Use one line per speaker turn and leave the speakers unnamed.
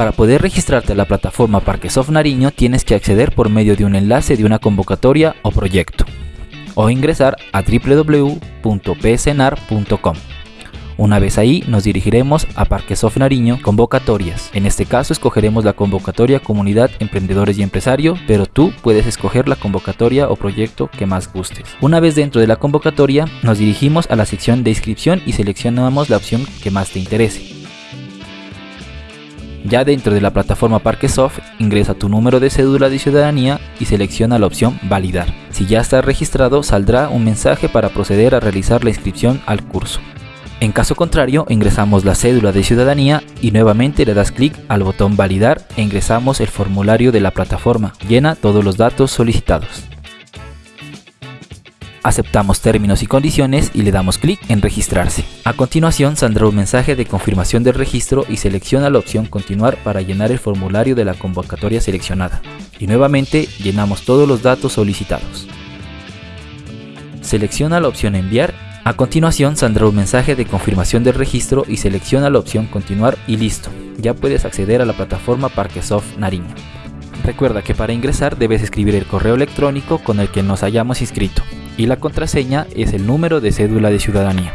Para poder registrarte a la plataforma Parquesoft Nariño tienes que acceder por medio de un enlace de una convocatoria o proyecto o ingresar a www.psnar.com. Una vez ahí nos dirigiremos a Parquesoft Nariño Convocatorias. En este caso escogeremos la convocatoria Comunidad Emprendedores y Empresario, pero tú puedes escoger la convocatoria o proyecto que más gustes. Una vez dentro de la convocatoria nos dirigimos a la sección de inscripción y seleccionamos la opción que más te interese. Ya dentro de la plataforma Parquesoft, ingresa tu número de cédula de ciudadanía y selecciona la opción Validar. Si ya estás registrado, saldrá un mensaje para proceder a realizar la inscripción al curso. En caso contrario, ingresamos la cédula de ciudadanía y nuevamente le das clic al botón validar e ingresamos el formulario de la plataforma. Llena todos los datos solicitados. Aceptamos términos y condiciones y le damos clic en registrarse. A continuación saldrá un mensaje de confirmación del registro y selecciona la opción continuar para llenar el formulario de la convocatoria seleccionada. Y nuevamente llenamos todos los datos solicitados. Selecciona la opción enviar a continuación saldrá un mensaje de confirmación del registro y selecciona la opción continuar y listo, ya puedes acceder a la plataforma Parquesoft Nariño. Recuerda que para ingresar debes escribir el correo electrónico con el que nos hayamos inscrito y la contraseña es el número de cédula de ciudadanía.